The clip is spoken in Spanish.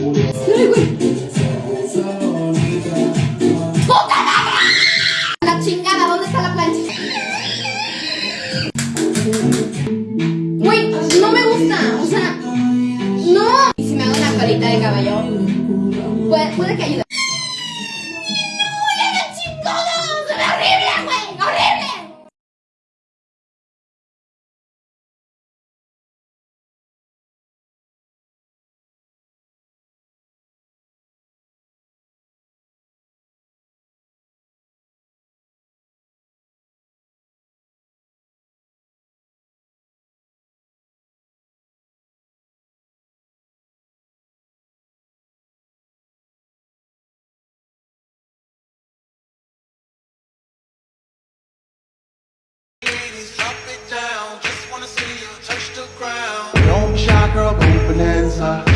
Güey! ¡Puta madre! La chingada, ¿dónde está la planchita? ¡Güey! ¡No me gusta! O sea, ¡No! ¿Y si me hago una palita de caballo? Puede que ayude. ladies, drop it down. Just wanna see you touch the ground. Don't shy, girl, go bonanza.